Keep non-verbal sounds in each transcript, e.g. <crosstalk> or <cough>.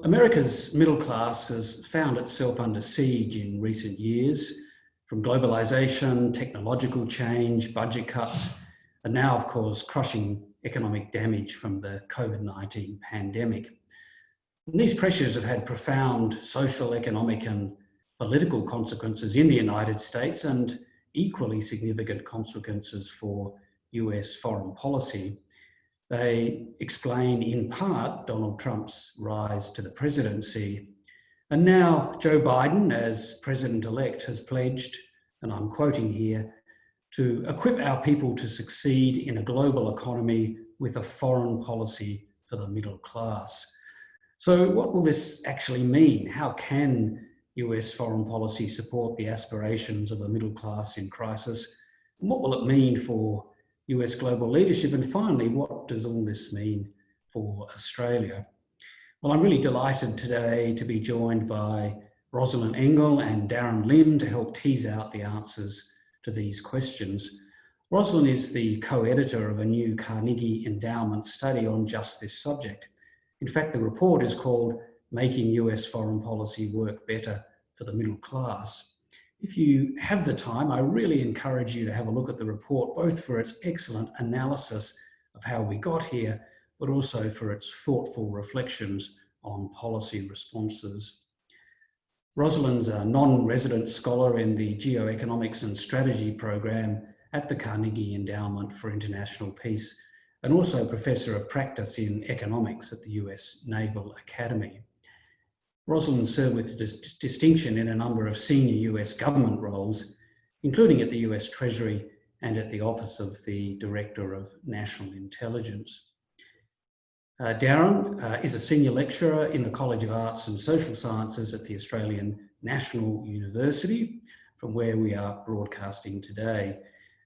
America's middle class has found itself under siege in recent years from globalization, technological change, budget cuts, and now, of course, crushing economic damage from the COVID-19 pandemic. And these pressures have had profound social, economic and political consequences in the United States and equally significant consequences for US foreign policy. They explain in part Donald Trump's rise to the presidency. And now Joe Biden, as president-elect, has pledged, and I'm quoting here, to equip our people to succeed in a global economy with a foreign policy for the middle class. So what will this actually mean? How can US foreign policy support the aspirations of a middle class in crisis? And what will it mean for US global leadership? And finally, what does all this mean for Australia? Well, I'm really delighted today to be joined by Rozlyn Engel and Darren Lim to help tease out the answers to these questions. Rozlyn is the co-editor of a new Carnegie Endowment study on just this subject. In fact, the report is called Making US Foreign Policy Work Better for the Middle Class. If you have the time, I really encourage you to have a look at the report, both for its excellent analysis of how we got here, but also for its thoughtful reflections on policy responses. Rozlyn's a non-resident scholar in the Geoeconomics and Strategy program at the Carnegie Endowment for International Peace and also Professor of Practice in Economics at the US Naval Academy. Rozlyn served with dis distinction in a number of senior US government roles, including at the US Treasury and at the Office of the Director of National Intelligence. Uh, Darren uh, is a senior lecturer in the College of Arts and Social Sciences at the Australian National University, from where we are broadcasting today.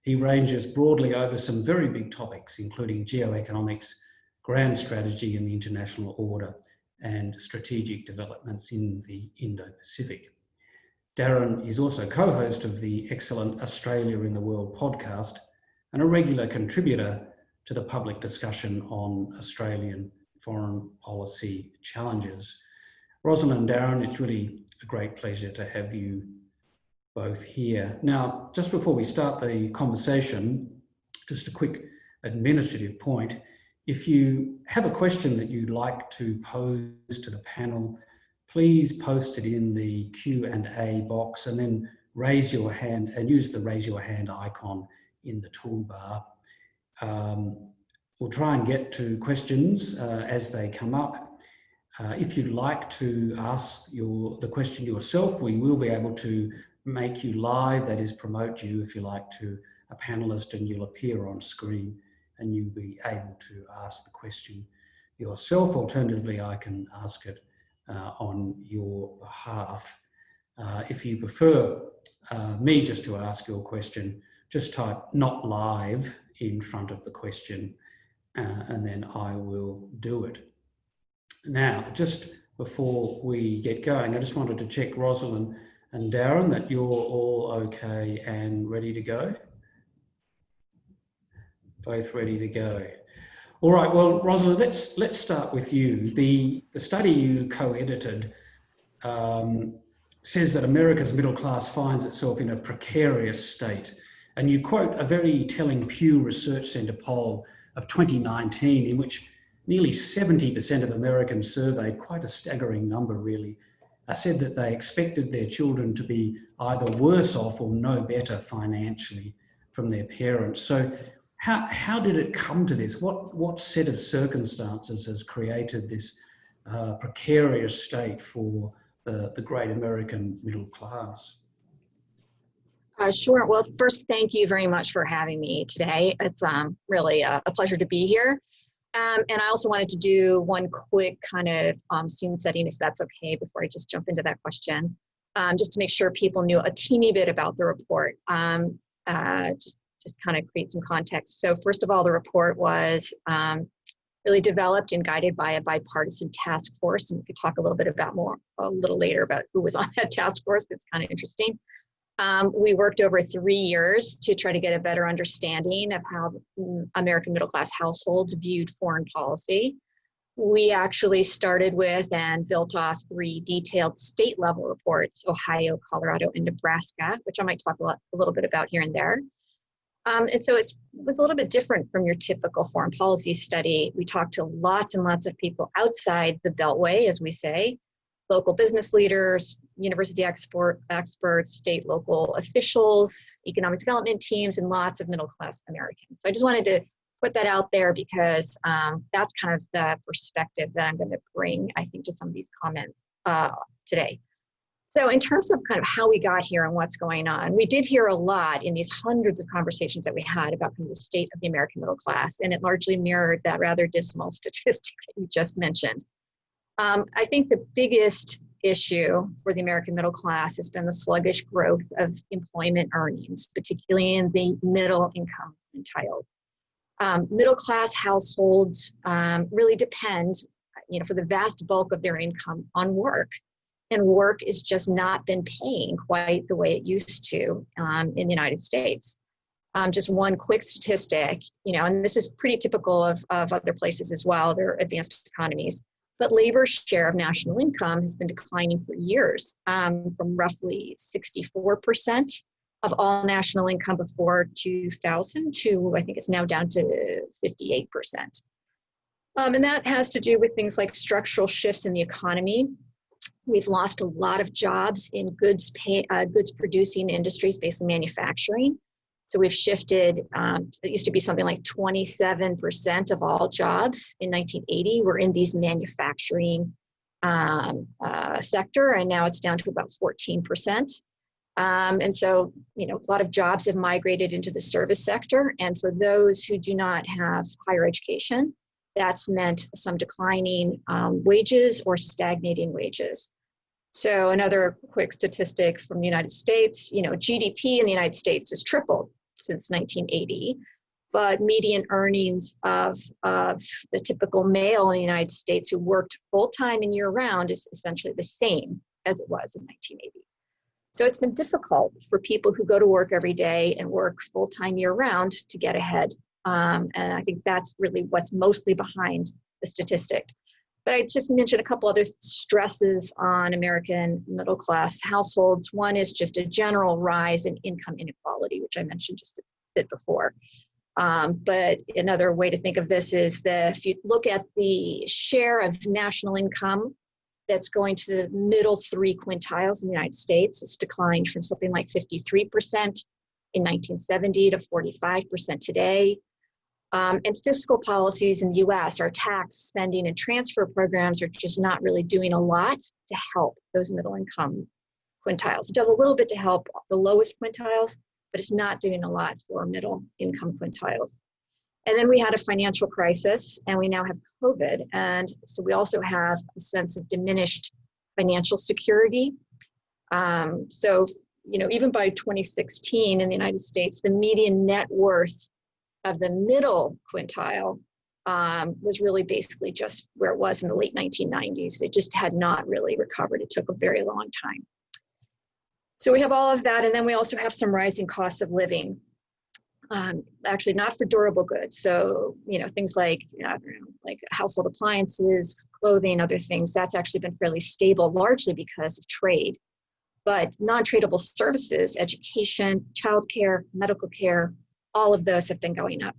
He ranges broadly over some very big topics, including geoeconomics, grand strategy and the international order, and strategic developments in the Indo-Pacific. Darren is also co-host of the excellent Australia in the World podcast and a regular contributor to the public discussion on Australian foreign policy challenges. Rozlyn and Darren, it's really a great pleasure to have you both here. Now, just before we start the conversation, just a quick administrative point. If you have a question that you'd like to pose to the panel, please post it in the Q&A box and then raise your hand and use the raise your hand icon in the toolbar. Um, we'll try and get to questions uh, as they come up. Uh, if you'd like to ask your the question yourself, we will be able to make you live, that is promote you if you like to a panelist and you'll appear on screen and you'll be able to ask the question yourself. Alternatively, I can ask it uh, on your behalf. Uh, if you prefer uh, me just to ask your question, just type not live in front of the question uh, and then I will do it. Now, just before we get going, I just wanted to check Rozlyn and Darren that you're all okay and ready to go. Both ready to go. All right, well, Rozlyn, let's, let's start with you. The, the study you co-edited um, says that America's middle class finds itself in a precarious state. And you quote a very telling Pew Research Center poll of 2019 in which nearly 70% of Americans surveyed, quite a staggering number really, uh, said that they expected their children to be either worse off or no better financially from their parents. So how, how did it come to this? What, what set of circumstances has created this uh, precarious state for the, the great American middle class? Uh, sure. Well, first, thank you very much for having me today. It's um, really a, a pleasure to be here. Um, and I also wanted to do one quick kind of um, scene setting, if that's okay, before I just jump into that question, um, just to make sure people knew a teeny bit about the report, um, uh, just, just kind of create some context. So first of all, the report was um, really developed and guided by a bipartisan task force, and we could talk a little bit about more a little later about who was <laughs> on that task force. It's kind of interesting. Um, we worked over three years to try to get a better understanding of how American middle class households viewed foreign policy. we actually started with and built off three detailed state level reports, Ohio, Colorado, and Nebraska, which I might talk a, lot, a little bit about here and there. Um, and so it was a little bit different from your typical foreign policy study. We talked to lots and lots of people outside the Beltway, as we say, local business leaders, university export, experts, state, local officials, economic development teams, and lots of middle class Americans. So I just wanted to put that out there because um, that's kind of the perspective that I'm going to bring, I think, to some of these comments uh, today. So in terms of kind of how we got here and what's going on, we did hear a lot in these hundreds of conversations that we had about kind of the state of the American middle class, and it largely mirrored that rather dismal <laughs> statistic that you just mentioned. Um, I think the biggest issue for the American middle class has been the sluggish growth of employment earnings, particularly in the middle income quintile. Um, middle class households um, really depend, you know, for the vast bulk of their income on work. And work has just not been paying quite the way it used to um, in the United States. Um, just one quick statistic, you know, and this is pretty typical of, of other places as well, they're advanced economies. But labor's share of national income has been declining for years um, from roughly 64% of all national income before 2000 to I think it's now down to 58%. Um, and that has to do with things like structural shifts in the economy. We've lost a lot of jobs in goods, pay, uh, goods producing industries based on manufacturing. So we've shifted, um, it used to be something like 27% of all jobs in 1980 were in these manufacturing um, uh, sector, and now it's down to about 14%. Um, and so, you know, a lot of jobs have migrated into the service sector. And for those who do not have higher education, that's meant some declining um, wages or stagnating wages. So another quick statistic from the United States, you know, GDP in the United States has tripled since 1980, but median earnings of, of the typical male in the United States who worked full-time and year-round is essentially the same as it was in 1980. So it's been difficult for people who go to work every day and work full time year round to get ahead. Um, and I think that's really what's mostly behind the statistic. But I just mentioned a couple other stresses on American middle class households. One is just a general rise in income inequality, which I mentioned just a bit before. Um, but another way to think of this is that if you look at the share of national income that's going to the middle three quintiles in the United States. It's declined from something like 53% in 1970 to 45% today. Um, and fiscal policies in the US, our tax, spending, and transfer programs are just not really doing a lot to help those middle income quintiles. It does a little bit to help the lowest quintiles, but it's not doing a lot for middle income quintiles. And then we had a financial crisis and we now have COVID. And so we also have a sense of diminished financial security. Um, so, you know, even by 2016 in the United States, the median net worth of the middle quintile um, was really basically just where it was in the late 1990s. It just had not really recovered. It took a very long time. So we have all of that, and then we also have some rising costs of living um, actually not for durable goods. So, you know, things like, you know, like household appliances, clothing, other things, that's actually been fairly stable, largely because of trade. But non-tradable services, education, childcare, medical care, all of those have been going up.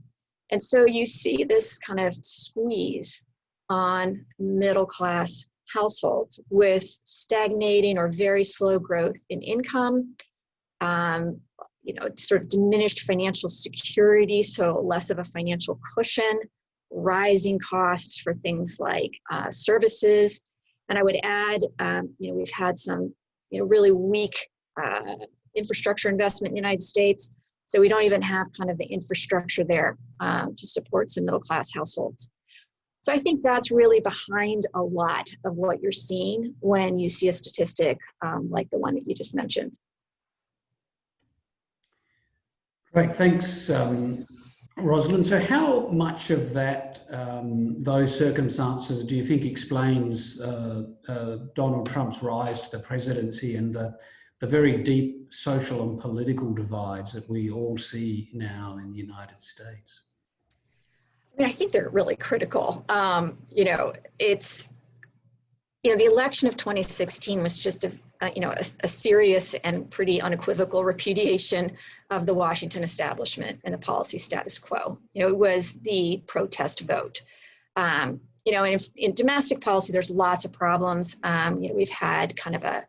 And so you see this kind of squeeze on middle class households with stagnating or very slow growth in income, um, you know, sort of diminished financial security, so less of a financial cushion, rising costs for things like uh, services. And I would add, um, you know, we've had some, you know, really weak uh, infrastructure investment in the United States. So we don't even have kind of the infrastructure there um, to support some middle class households. So I think that's really behind a lot of what you're seeing when you see a statistic um, like the one that you just mentioned. Great, thanks, um, Rozlyn. So how much of that, um, those circumstances do you think explains uh, uh, Donald Trump's rise to the presidency and the, the very deep social and political divides that we all see now in the United States? I mean, I think they're really critical. Um, you know, it's, you know, the election of 2016 was just a, you know, a, a, serious and pretty unequivocal repudiation of the Washington establishment and the policy status quo. You know, it was the protest vote. Um, you know, in, in domestic policy, there's lots of problems. Um, you know, we've had kind of a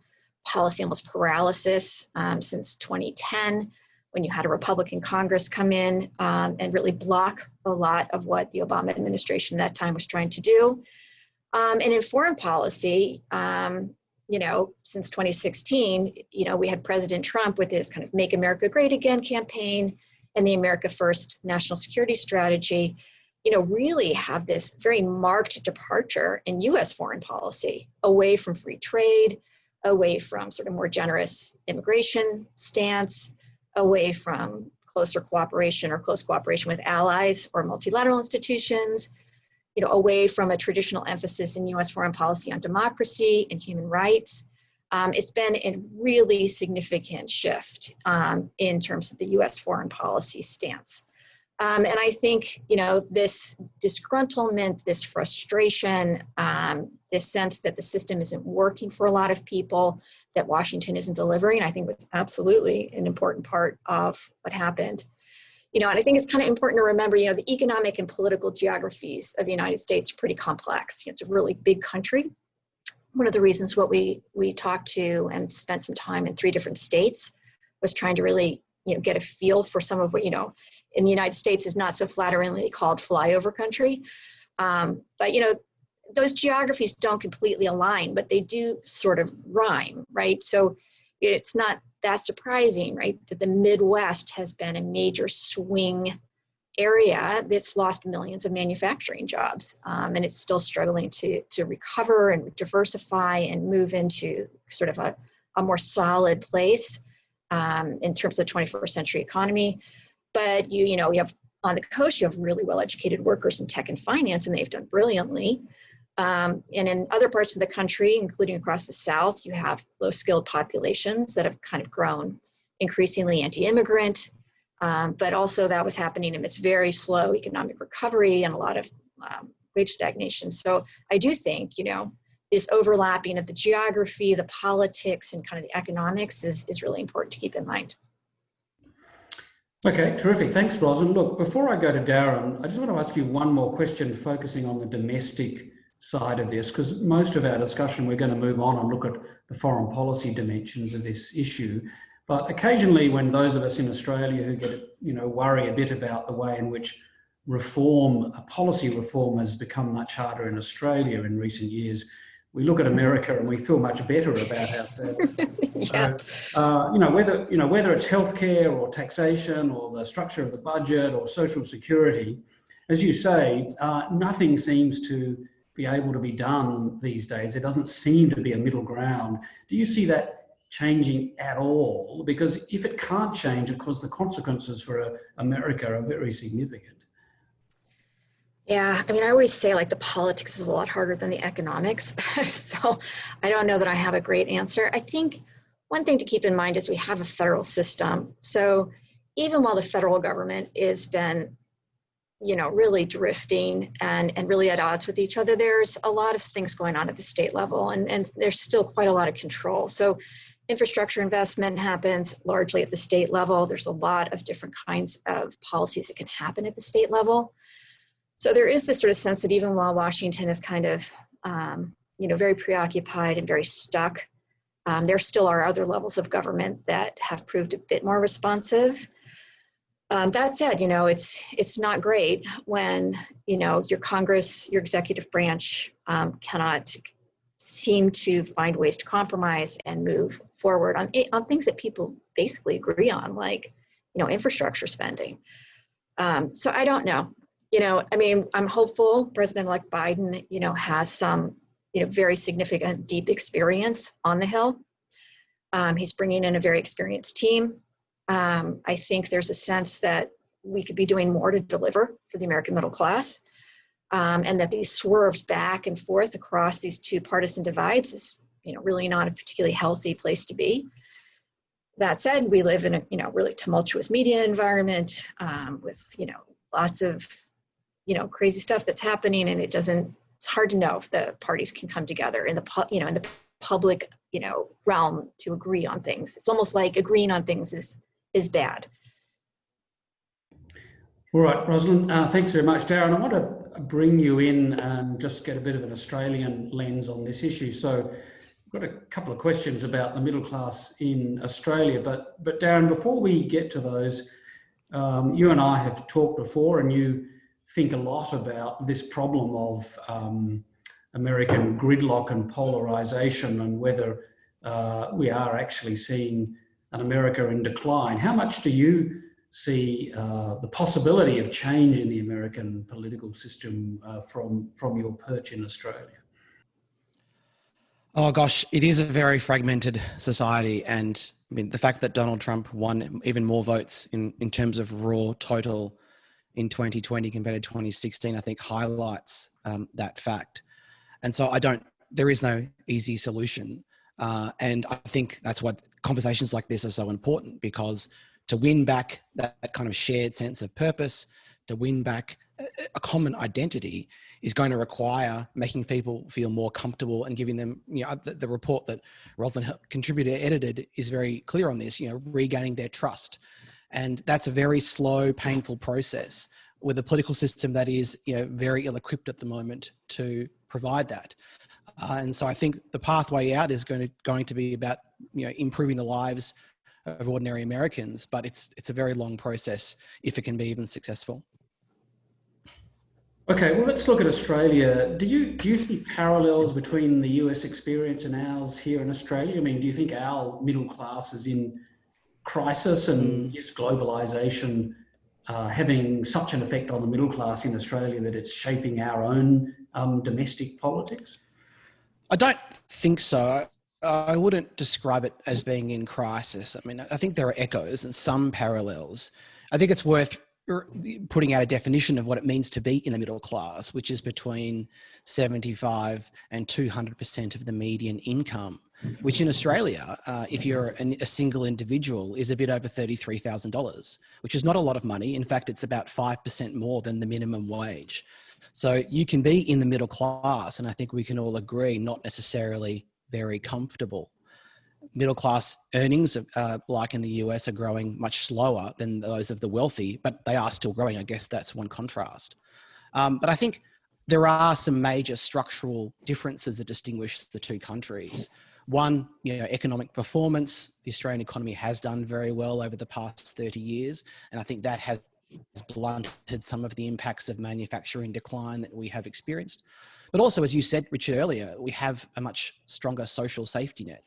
policy almost paralysis um, since 2010 when you had a Republican Congress come in um, and really block a lot of what the Obama administration at that time was trying to do. Um, and in foreign policy, um, you know, since 2016, you know, we had President Trump with his kind of Make America Great Again campaign and the America First national security strategy, you know, really have this very marked departure in US foreign policy away from free trade, away from sort of more generous immigration stance, away from closer cooperation or close cooperation with allies or multilateral institutions, you know, away from a traditional emphasis in US foreign policy on democracy and human rights. Um, it's been a really significant shift um, in terms of the US foreign policy stance. Um, and I think, you know, this disgruntlement, this frustration, um, this sense that the system isn't working for a lot of people, that Washington isn't delivering, I think was absolutely an important part of what happened. You know, and I think it's kind of important to remember, you know, the economic and political geographies of the United States are pretty complex. You know, it's a really big country. One of the reasons what we we talked to and spent some time in three different states was trying to really, you know, get a feel for some of what, you know, in the United States is not so flatteringly called flyover country. Um, but you know, those geographies don't completely align, but they do sort of rhyme, right? So it's not that surprising, right, that the Midwest has been a major swing area that's lost millions of manufacturing jobs, um, and it's still struggling to to recover and diversify and move into sort of a, a more solid place um, in terms of the 21st century economy but you you know you have on the coast you have really well educated workers in tech and finance and they've done brilliantly. Um, and in other parts of the country including across the south you have low skilled populations that have kind of grown increasingly anti-immigrant. Um, but also that was happening amidst very slow economic recovery and a lot of um, wage stagnation. So i do think you know this overlapping of the geography the politics and kind of the economics is, is really important to keep in mind Okay, terrific. Thanks, Ros. And look, before I go to Darren, I just want to ask you one more question focusing on the domestic side of this, because most of our discussion, we're going to move on and look at the foreign policy dimensions of this issue. But occasionally when those of us in Australia who get, you know, worry a bit about the way in which reform, a policy reform has become much harder in Australia in recent years, we look at America and we feel much better about ourselves. <laughs> yeah. So, uh, you know, whether, you know, whether it's healthcare or taxation or the structure of the budget or social security, as you say, uh, nothing seems to be able to be done these days. There doesn't seem to be a middle ground. Do you see that changing at all? Because if it can't change, of course, the consequences for uh, America are very significant. Yeah, I mean, I always say like the politics is a lot harder than the economics. <laughs> so I don't know that I have a great answer. I think one thing to keep in mind is we have a federal system. So even while the federal government has been, you know, really drifting and, and really at odds with each other, there's a lot of things going on at the state level and, and there's still quite a lot of control. So infrastructure investment happens largely at the state level. There's a lot of different kinds of policies that can happen at the state level. So there is this sort of sense that even while Washington is kind of, um, you know, very preoccupied and very stuck, um, there still are other levels of government that have proved a bit more responsive. Um, that said, you know, it's it's not great when you know your Congress, your executive branch um, cannot seem to find ways to compromise and move forward on on things that people basically agree on, like you know infrastructure spending. Um, so I don't know you know, I mean, I'm hopeful President-elect Biden, you know, has some, you know, very significant deep experience on the Hill. Um, he's bringing in a very experienced team. Um, I think there's a sense that we could be doing more to deliver for the American middle class. Um, and that these swerves back and forth across these two partisan divides is, you know, really not a particularly healthy place to be. That said, we live in a, you know, really tumultuous media environment um, with, you know, lots of you know, crazy stuff that's happening and it doesn't, it's hard to know if the parties can come together in the, you know, in the public, you know, realm to agree on things. It's almost like agreeing on things is, is bad. All right, Rozlyn, uh, thanks very much. Darren, I want to bring you in and just get a bit of an Australian lens on this issue. So I've got a couple of questions about the middle class in Australia, but, but Darren, before we get to those, um, you and I have talked before and you think a lot about this problem of um, American gridlock and polarization and whether uh, we are actually seeing an America in decline. How much do you see uh, the possibility of change in the American political system uh, from, from your perch in Australia? Oh gosh, it is a very fragmented society. And I mean, the fact that Donald Trump won even more votes in, in terms of raw total in 2020 compared to 2016, I think highlights um, that fact. And so I don't, there is no easy solution. Uh, and I think that's why conversations like this are so important because to win back that, that kind of shared sense of purpose, to win back a, common identity is going to require making people feel more comfortable and giving them, you know, the, the report that Rozlyn contributor edited is very clear on this, you know, regaining their trust. And that's a very slow, painful process with a political system that is, you know, very ill-equipped at the moment to provide that. Uh, and so I think the pathway out is going to going to be about you know improving the lives of ordinary Americans, but it's it's a very long process if it can be even successful. Okay, well, let's look at Australia. Do you do you see parallels between the US experience and ours here in Australia? I mean, do you think our middle class is in crisis, and mm. is globalization uh, having such an effect on the middle class in Australia that it's shaping our own um, domestic politics? I don't think so. I wouldn't describe it as being in crisis. I mean, I think there are echoes and some parallels. I think it's worth putting out a definition of what it means to be in the middle class, which is between 75 and 200% of the median income, which in Australia, uh, if you're an, a single individual, is a bit over $33,000, which is not a lot of money. In fact, it's about 5% more than the minimum wage. So you can be in the middle class, and I think we can all agree, not necessarily very comfortable. Middle class earnings, uh, like in the US, are growing much slower than those of the wealthy, but they are still growing. I guess that's one contrast. Um, but I think there are some major structural differences that distinguish the two countries. One, you know, economic performance. The Australian economy has done very well over the past 30 years, and I think that has blunted some of the impacts of manufacturing decline that we have experienced. But also, as you said, Richard, earlier, we have a much stronger social safety net,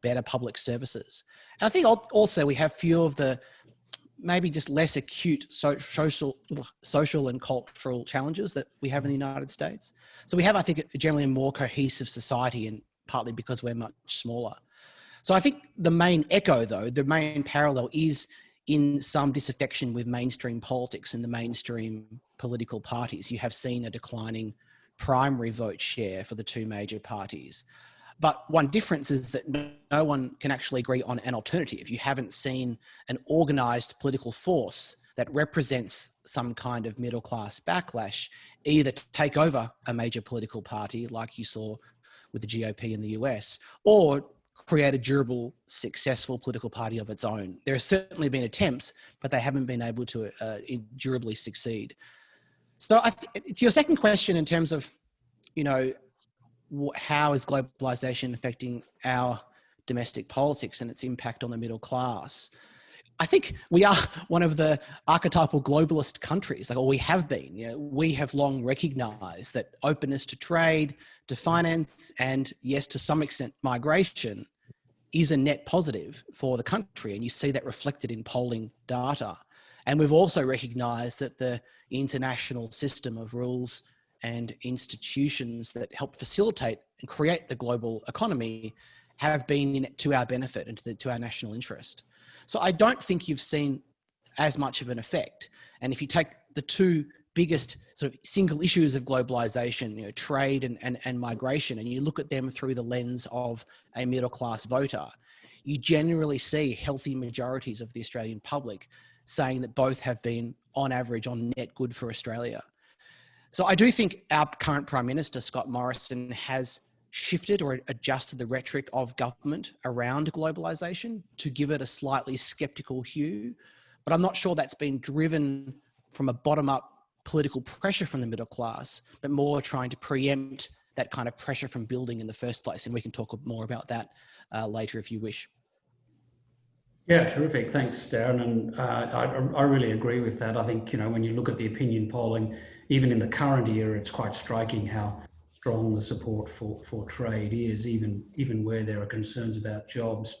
better public services. And I think also we have few of the maybe just less acute social, social and cultural challenges that we have in the United States. So we have, I think, generally a more cohesive society and partly because we're much smaller. So I think the main echo though, the main parallel is in some disaffection with mainstream politics and the mainstream political parties. You have seen a declining primary vote share for the two major parties. But one difference is that no one can actually agree on an alternative. If you haven't seen an organized political force that represents some kind of middle class backlash, either take over a major political party like you saw with the GOP in the US, or create a durable, successful political party of its own. There have certainly been attempts, but they haven't been able to uh, durably succeed. So I it's your second question in terms of, you know, how is globalization affecting our domestic politics and its impact on the middle class? I think we are <laughs> one of the archetypal globalist countries, like, or we have been. You know, we have long recognized that openness to trade, to finance, and yes, to some extent, migration is a net positive for the country. And you see that reflected in polling data. And we've also recognized that the international system of rules and institutions that help facilitate and create the global economy have been to our benefit and to, the, to our national interest. So I don't think you've seen as much of an effect. And if you take the two biggest sort of single issues of globalization, you know, trade and, and, and migration, and you look at them through the lens of a middle class voter, you generally see healthy majorities of the Australian public saying that both have been on average on net good for Australia. So I do think our current Prime Minister, Scott Morrison, has shifted or adjusted the rhetoric of government around globalization to give it a slightly skeptical hue. But I'm not sure that's been driven from a bottom up political pressure from the middle class, but more trying to preempt that kind of pressure from building in the first place. And we can talk more about that uh, later if you wish. Yeah, terrific. Thanks, Darren. And uh, I, I really agree with that. I think, you know, when you look at the opinion polling, even in the current year, it's quite striking how strong the support for, for trade is, even, even where there are concerns about jobs.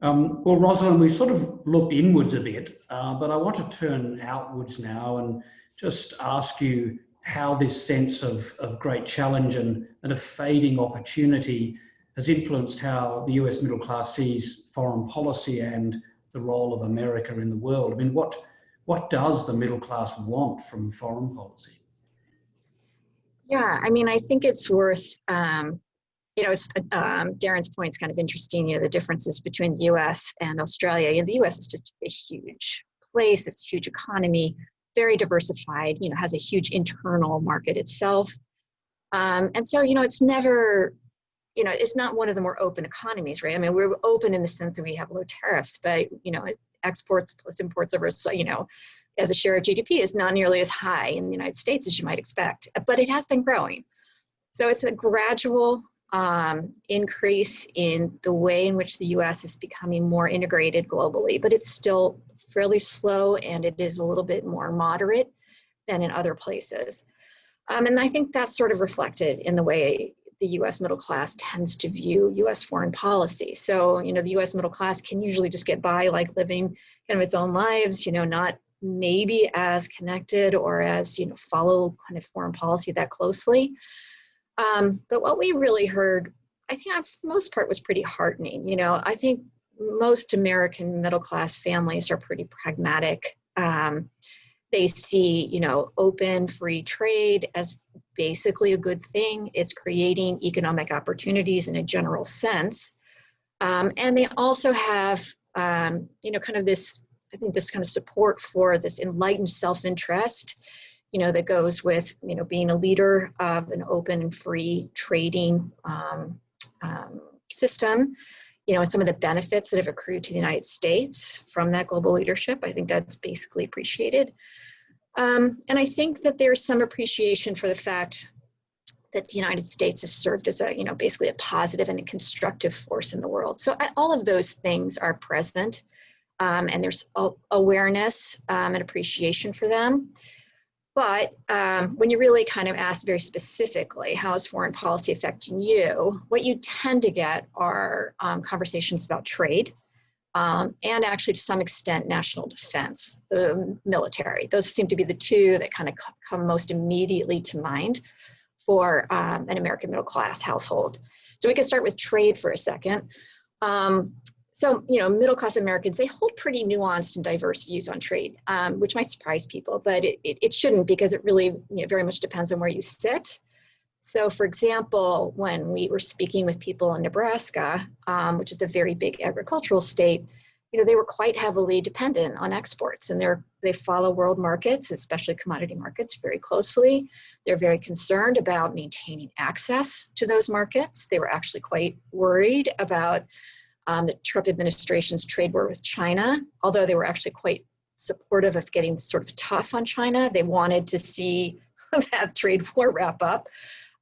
Um, well, Rozlyn, we've sort of looked inwards a bit, uh, but I want to turn outwards now and just ask you how this sense of, of great challenge and, and a fading opportunity has influenced how the US middle class sees foreign policy and the role of America in the world. I mean, what, what does the middle class want from foreign policy? Yeah, I mean, I think it's worth, um, you know, um, Darren's point is kind of interesting, you know, the differences between the US and Australia. You know, the US is just a huge place, it's a huge economy, very diversified, you know, has a huge internal market itself. Um, and so, you know, it's never, you know, it's not one of the more open economies, right? I mean, we're open in the sense that we have low tariffs, but, you know, exports plus imports over, you know, as a share of GDP is not nearly as high in the United States as you might expect, but it has been growing. So it's a gradual um, increase in the way in which the US is becoming more integrated globally, but it's still fairly slow and it is a little bit more moderate than in other places. Um, and I think that's sort of reflected in the way the US middle class tends to view US foreign policy. So, you know, the US middle class can usually just get by like living kind of its own lives, you know, not maybe as connected or as, you know, follow kind of foreign policy that closely. Um, but what we really heard, I think for the most part was pretty heartening. You know, I think most American middle class families are pretty pragmatic. Um, they see, you know, open free trade as basically a good thing. It's creating economic opportunities in a general sense. Um, and they also have, um, you know, kind of this, I think this kind of support for this enlightened self-interest, you know, that goes with, you know, being a leader of an open and free trading um, um system you know, and some of the benefits that have accrued to the United States from that global leadership. I think that's basically appreciated. Um, and I think that there's some appreciation for the fact that the United States has served as a, you know, basically a positive and a constructive force in the world. So I, all of those things are present um, and there's awareness um, and appreciation for them. But um, when you really kind of ask very specifically, how is foreign policy affecting you? What you tend to get are um, conversations about trade um, and actually to some extent national defense, the military. Those seem to be the two that kind of come most immediately to mind for um, an American middle class household. So we can start with trade for a second. Um, so, you know, middle class Americans, they hold pretty nuanced and diverse views on trade, um, which might surprise people, but it, it, it, shouldn't because it really you know, very much depends on where you sit. So, for example, when we were speaking with people in Nebraska, um, which is a very big agricultural state, you know, they were quite heavily dependent on exports and they're, they follow world markets, especially commodity markets, very closely. They're very concerned about maintaining access to those markets. They were actually quite worried about um, the Trump administration's trade war with China, although they were actually quite supportive of getting sort of tough on China. They wanted to see <laughs> that trade war wrap up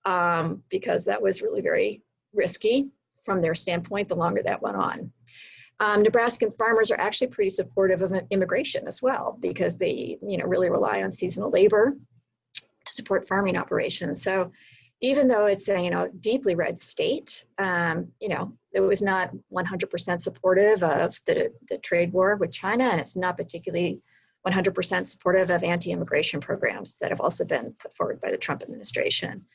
um, because that was really very risky from their standpoint the longer that went on. Um, Nebraskan farmers are actually pretty supportive of immigration as well because they you know, really rely on seasonal labor to support farming operations. So even though it's a you know deeply red state, um, you know it was not 100% supportive of the, the trade war with China, and it's not particularly 100% supportive of anti-immigration programs that have also been put forward by the Trump administration.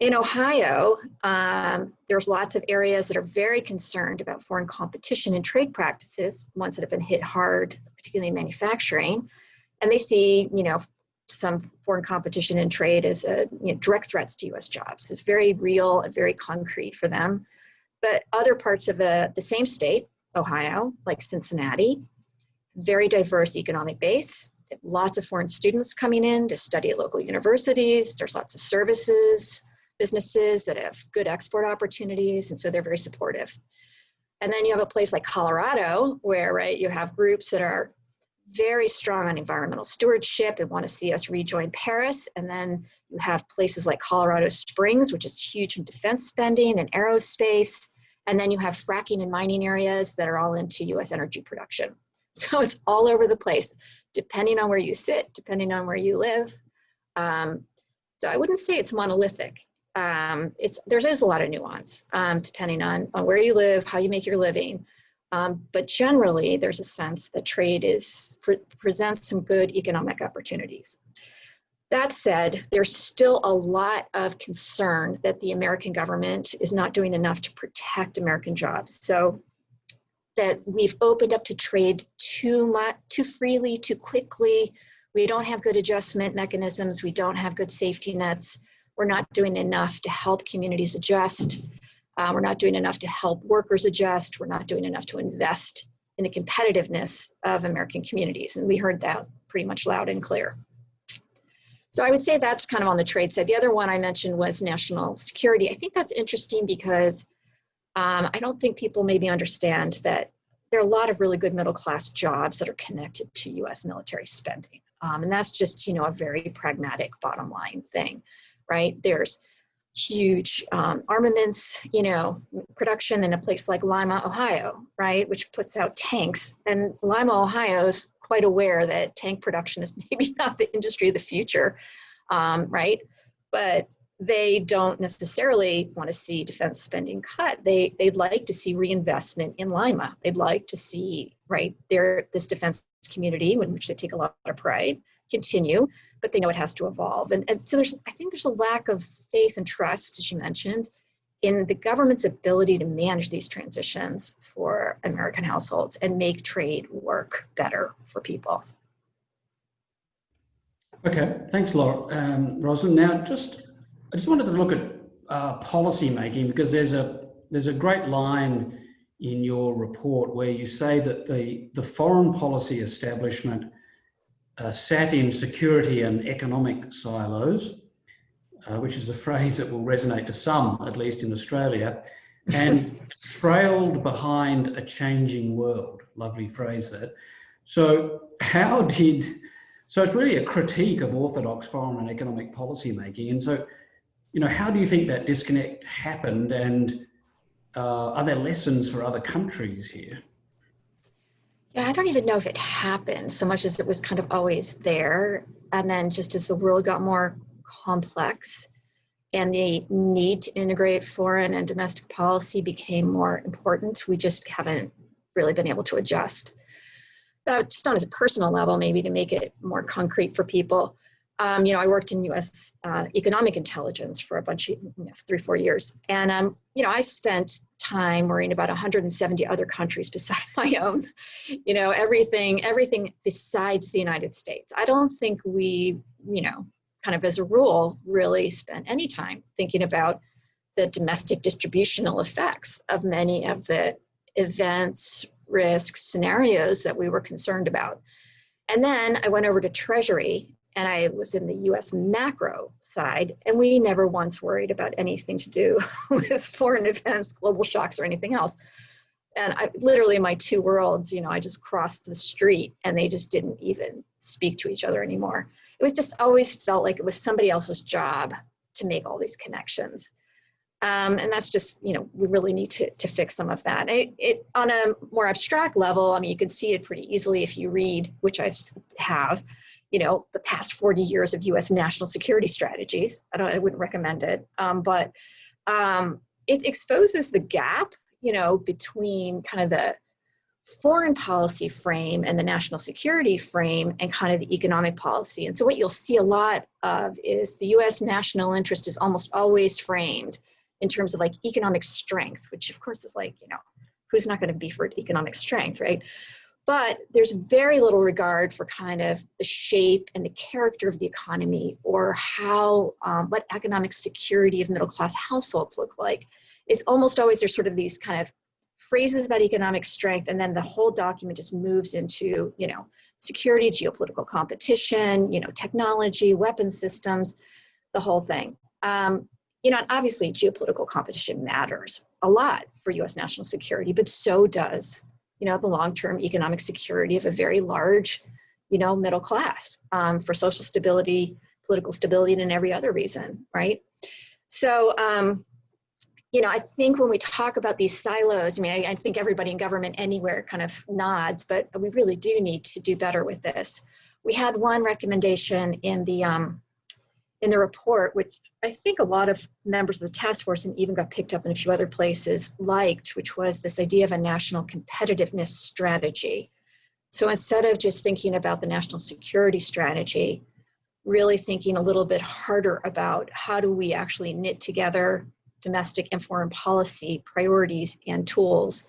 In Ohio, um, there's lots of areas that are very concerned about foreign competition and trade practices, ones that have been hit hard, particularly in manufacturing, and they see, you know, some foreign competition and trade as a, you know, direct threats to U.S. jobs. It's very real and very concrete for them. But other parts of the, the same state, Ohio, like Cincinnati, very diverse economic base, lots of foreign students coming in to study at local universities. There's lots of services, businesses that have good export opportunities, and so they're very supportive. And then you have a place like Colorado, where right you have groups that are very strong on environmental stewardship and want to see us rejoin Paris. And then you have places like Colorado Springs, which is huge in defense spending and aerospace. And then you have fracking and mining areas that are all into US energy production. <laughs> So it's all over the place, depending on where you sit, depending on where you live. Um, so I wouldn't say it's monolithic. Um, it's there is a lot of nuance um, depending on, on where you live, how you make your living. Um, but generally, there's a sense that trade is pre presents some good economic opportunities. That said, there's still a lot of concern that the American government is not doing enough to protect American jobs. So that we've opened up to trade too much, too freely, too quickly. We don't have good adjustment mechanisms. We don't have good safety nets. We're not doing enough to help communities adjust. Uh, we're not doing enough to help workers adjust. We're not doing enough to invest in the competitiveness of American communities. And we heard that pretty much loud and clear. So I would say that's kind of on the trade side. The other one I mentioned was national security. I think that's interesting because um, I don't think people maybe understand that there are a lot of really good middle class jobs that are connected to US military spending. Um, and that's just, you know, a very pragmatic bottom line thing, right? There's huge um, armaments, you know, production in a place like Lima, Ohio, right, which puts out tanks. And Lima, Ohio is quite aware that tank production is <laughs> maybe not the industry of the future, um, right? But they don't necessarily want to see defense spending cut. They they'd like to see reinvestment in Lima. They'd like to see right this defense community, in which they take a lot of pride, continue, but they know it has to evolve. And, and so there's I think there's a lack of faith and trust, as you mentioned, in the government's ability to manage these transitions for American households and make trade work better for people. Okay, thanks, Laura. Um, Rozlyn. Now, just I just wanted to look at uh, policy making because there's a there's a great line in your report where you say that the the foreign policy establishment uh, sat in security and economic silos, uh, which is a phrase that will resonate to some, at least in Australia, and <laughs> trailed behind a changing world. Lovely phrase that. So how did, so it's really a critique of orthodox foreign and economic policy making. And so you know, how do you think that disconnect happened and uh, are there lessons for other countries here? Yeah, I don't even know if it happened so much as it was kind of always there. And then just as the world got more complex and the need to integrate foreign and domestic policy became more important, we just haven't really been able to adjust. Uh, just on a personal level, maybe to make it more concrete for people um, you know, I worked in U.S. Uh, economic intelligence for a bunch of you know, three, four years, and um, you know, I spent time worrying about 170 other countries <laughs> besides my own. You know, everything, everything besides the United States. I don't think we, you know, kind of as a rule, really spent any time thinking about the domestic distributional effects of many of the events, risks, scenarios that we were concerned about. And then I went over to Treasury and I was in the US macro side, and we never once worried about anything to do <laughs> with foreign events, global shocks, or anything else. And I literally, my two worlds, you know, I just crossed the street and they just didn't even speak to each other anymore. It was just always felt like it was somebody else's job to make all these connections. Um, and that's just, you know, we really need to, to fix some of that. It, it, on a more abstract level, I mean, you can see it pretty easily if you read, which I have, you know, the past 40 years of US national security strategies. I, don't, I wouldn't recommend it, um, but um, it exposes the gap, you know, between kind of the foreign policy frame and the national security frame and kind of the economic policy. And so what you'll see a lot of is the US national interest is almost always framed in terms of like economic strength, which of course is like, you know, who's not going to be for economic strength, right? But there's very little regard for kind of the shape and the character of the economy or how um, what economic security of middle class households look like it's almost always there's sort of these kind of phrases about economic strength, and then the whole document just moves into, you know, security, geopolitical competition, you know, technology, weapon systems, the whole thing. Um, you know, obviously geopolitical competition matters a lot for US national security, but so does, you know, the long-term economic security of a very large, you know, middle class um, for social stability, political stability, and every other reason, right? So, um, you know, I think when we talk about these silos, I mean, I, I, think everybody in government anywhere kind of nods, but we really do need to do better with this. We had one recommendation in the um, in the report, which I think a lot of members of the task force and even got picked up in a few other places liked, which was this idea of a national competitiveness strategy. So instead of just thinking about the national security strategy, really thinking a little bit harder about how do we actually knit together domestic and foreign policy priorities and tools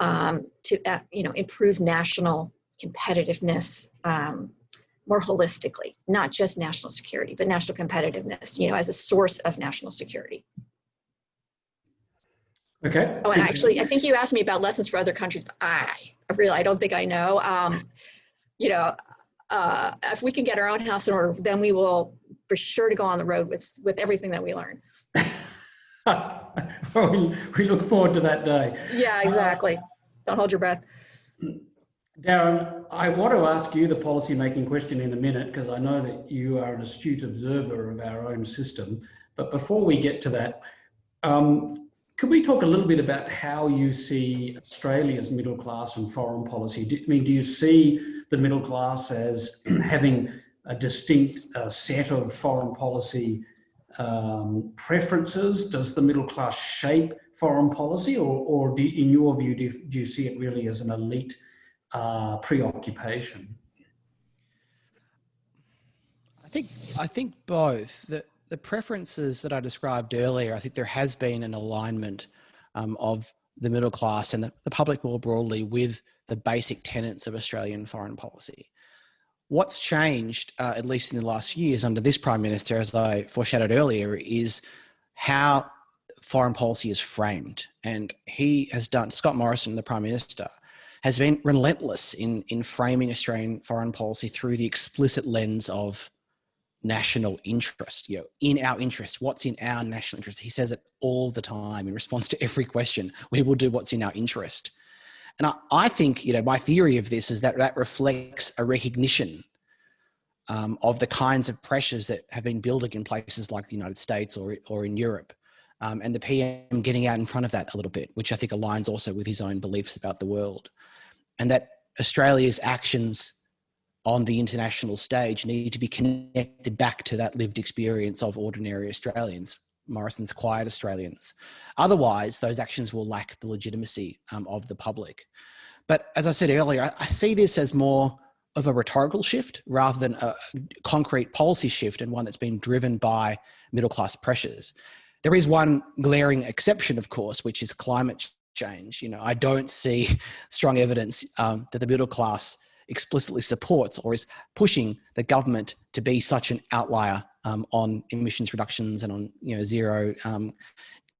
um, to uh, you know improve national competitiveness um, more holistically, not just national security, but national competitiveness, you know, as a source of national security. Okay. Oh, and actually, I think you asked me about lessons for other countries, but I, I really, I don't think I know. Um, you know, uh, if we can get our own house in order, then we will for sure to go on the road with with everything that we learn. we, <laughs> we look forward to that day. Yeah, exactly. Don't hold your breath. Darren, I want to ask you the policy making question in a minute because I know that you are an astute observer of our own system. But before we get to that, um, could we talk a little bit about how you see Australia's middle class and foreign policy? Do, I mean, do you see the middle class as <clears throat> having a distinct uh, set of foreign policy um, preferences? Does the middle class shape foreign policy or, or do, in your view, do, do you see it really as an elite uh, preoccupation? I think I think both. The the preferences that I described earlier, I think there has been an alignment um, of the middle class and the, the public more broadly with the basic tenets of Australian foreign policy. What's changed, uh, at least in the last few years under this Prime Minister, as I foreshadowed earlier, is how foreign policy is framed. And he has done, Scott Morrison, the Prime Minister, has been relentless in, in framing Australian foreign policy through the explicit lens of national interest, you know, in our interest, what's in our national interest. He says it all the time in response to every question. We will do what's in our interest. And I, I think, you know, my theory of this is that that reflects a recognition um, of the kinds of pressures that have been building in places like the United States or, or in Europe. Um, and the PM getting out in front of that a little bit, which I think aligns also with his own beliefs about the world and that Australia's actions on the international stage need to be connected back to that lived experience of ordinary Australians, Morrison's quiet Australians. Otherwise, those actions will lack the legitimacy um, of the public. But as I said earlier, I, I see this as more of a rhetorical shift rather than a concrete policy shift and one that's been driven by middle class pressures. There is one glaring exception, of course, which is climate change. You know, I don't see <laughs> strong evidence um, that the middle class explicitly supports or is pushing the government to be such an outlier um, on emissions reductions and on you know zero um,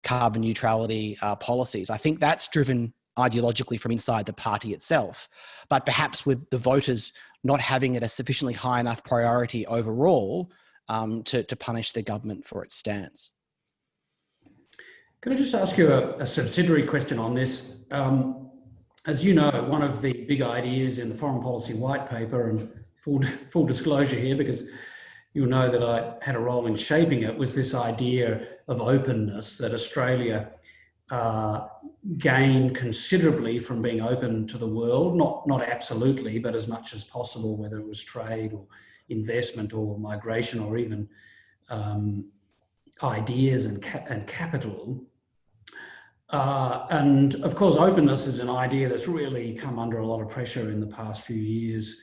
carbon neutrality uh, policies. I think that's driven ideologically from inside the party itself, but perhaps with the voters not having it a sufficiently high enough priority overall um, to, to punish the government for its stance. Can I just ask you a, a subsidiary question on this? Um, as you know, one of the big ideas in the foreign policy white paper, and full, full disclosure here, because you'll know that I had a role in shaping it, was this idea of openness that Australia uh, gained considerably from being open to the world, not, not absolutely, but as much as possible, whether it was trade or investment or migration or even um, ideas and, ca and capital. Uh, and of course, openness is an idea that's really come under a lot of pressure in the past few years.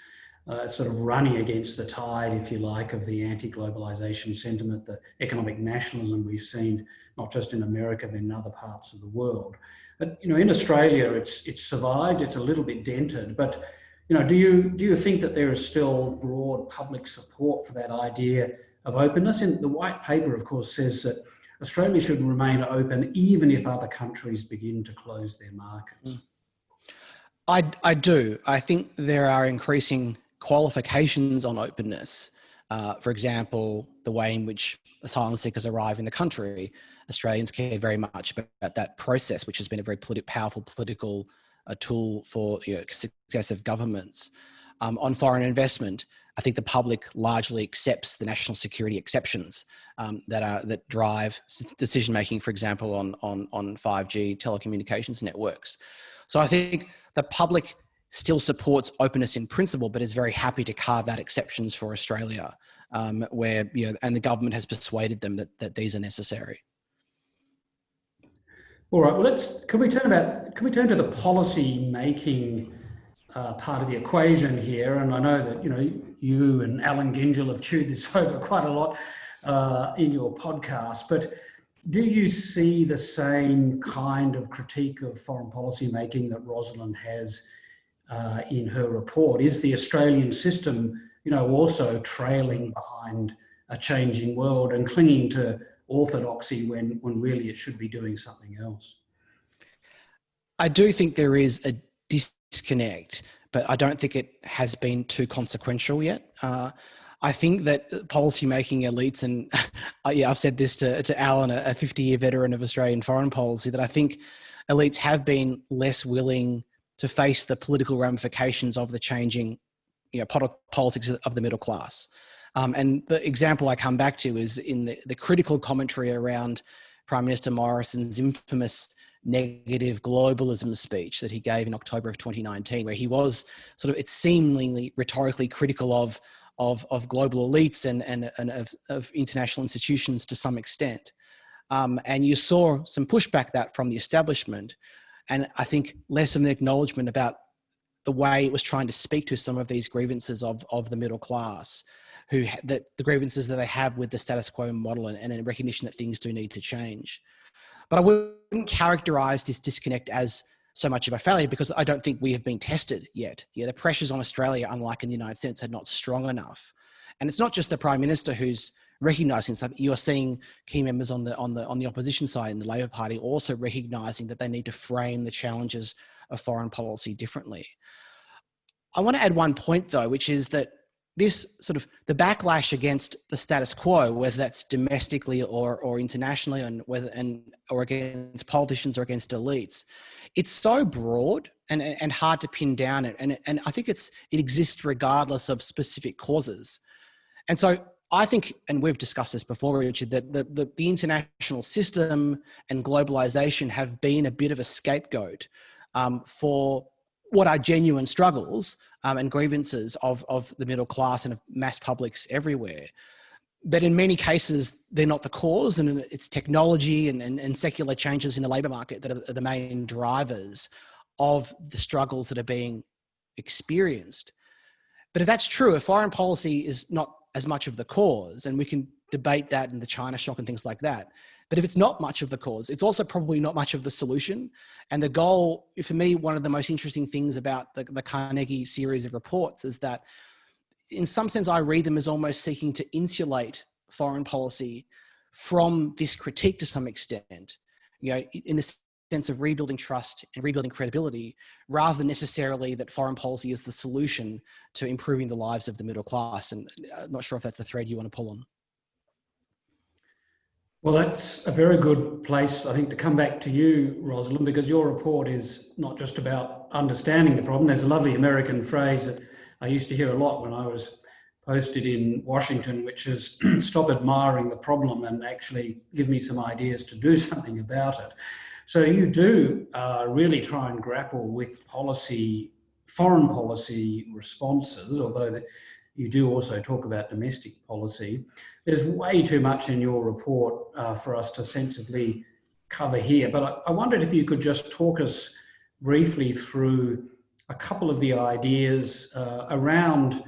Uh, sort of running against the tide, if you like, of the anti-globalization sentiment, the economic nationalism we've seen, not just in America, but in other parts of the world. But, you know, in Australia, it's, it's survived, it's a little bit dented, but, you know, do you, do you think that there is still broad public support for that idea of openness? And the white paper, of course, says that Australia should remain open even if other countries begin to close their markets? I, I do. I think there are increasing qualifications on openness. Uh, for example, the way in which asylum seekers arrive in the country. Australians care very much about that process, which has been a very politi powerful political uh, tool for you know, successive governments. Um, on foreign investment, I think the public largely accepts the national security exceptions um, that are that drive decision making, for example, on on on 5G telecommunications networks. So I think the public still supports openness in principle, but is very happy to carve out exceptions for Australia, um, where you know, and the government has persuaded them that that these are necessary. All right. Well, let's. Can we turn about? Can we turn to the policy making? Uh, part of the equation here, and I know that you know you and Alan Gyngell have chewed this <laughs> over quite a lot uh, in your podcast, but do you see the same kind of critique of foreign policy making that Rozlyn has uh, in her report? Is the Australian system, you know, also trailing behind a changing world and clinging to orthodoxy when, when really it should be doing something else? I do think there is a disconnect, but I don't think it has been too consequential yet. Uh, I think that policymaking elites, and <laughs> uh, yeah, I've said this to, to Alan, a 50 year veteran of Australian foreign policy, that I think elites have been less willing to face the political ramifications of the changing you know, politics of the middle class. Um, and the example I come back to is in the, the critical commentary around Prime Minister Morrison's infamous negative globalism speech that he gave in October of 2019, where he was sort of, it's seemingly rhetorically critical of, of, of global elites and, and, and of, of international institutions to some extent. Um, and you saw some pushback that from the establishment. And I think less of an acknowledgement about the way it was trying to speak to some of these grievances of, of the middle class who that the grievances that they have with the status quo model and, and recognition that things do need to change. But I wouldn't characterize this disconnect as so much of a failure because I don't think we have been tested yet. Yeah, the pressures on Australia, unlike in the United States, are not strong enough. And it's not just the Prime Minister who's recognizing something. You're seeing key members on the on the on the opposition side in the Labor Party also recognizing that they need to frame the challenges of foreign policy differently. I want to add one point though, which is that this sort of the backlash against the status quo, whether that's domestically or, or internationally, and whether and or against politicians or against elites, it's so broad and, and hard to pin down. It and and I think it's it exists regardless of specific causes, and so I think, and we've discussed this before, Richard, that the, the, the international system and globalization have been a bit of a scapegoat um, for what are genuine struggles um, and grievances of, of the middle class and of mass publics everywhere. But in many cases, they're not the cause, and it's technology and, and, and secular changes in the labour market that are the main drivers of the struggles that are being experienced. But if that's true, if foreign policy is not as much of the cause, and we can debate that in the China shock and things like that, but if it's not much of the cause, it's also probably not much of the solution. And the goal, for me, one of the most interesting things about the, the Carnegie series of reports is that in some sense, I read them as almost seeking to insulate foreign policy from this critique to some extent, you know, in the sense of rebuilding trust and rebuilding credibility, rather than necessarily that foreign policy is the solution to improving the lives of the middle class. And I'm uh, not sure if that's the thread you want to pull on. Well, that's a very good place, I think, to come back to you, Rozlyn, because your report is not just about understanding the problem. There's a lovely American phrase that I used to hear a lot when I was posted in Washington, which is <clears throat> stop admiring the problem and actually give me some ideas to do <laughs> something about it. So you do uh, really try and grapple with policy, foreign policy responses, although you do also talk about domestic policy. There's way too much in your report uh, for us to sensibly cover here, but I, I wondered if you could just talk us briefly through a couple of the ideas uh, around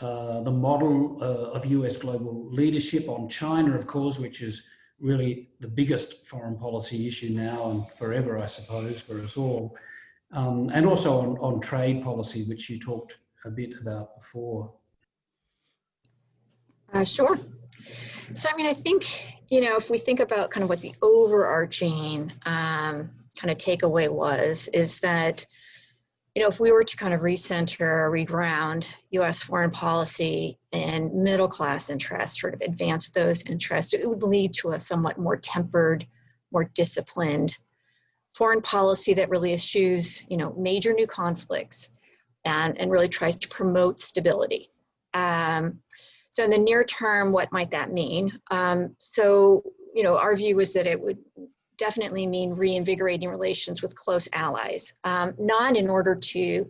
uh, the model uh, of US global leadership on China, of course, which is really the biggest foreign policy issue now and forever, I suppose, for us all. Um, and also on, on trade policy, which you talked a bit about before. Uh, sure. So, I mean, I think you know, if we think about kind of what the overarching um, kind of takeaway was, is that, you know, if we were to kind of recenter, reground US foreign policy and middle class interests, sort of advance those interests, it would lead to a somewhat more tempered, more disciplined foreign policy that really eschews, you know, major new conflicts and, and really tries to promote stability. Um, so in the near term, what might that mean? Um, so, you know, our view was that it would definitely mean reinvigorating relations with close allies, um, not in order to,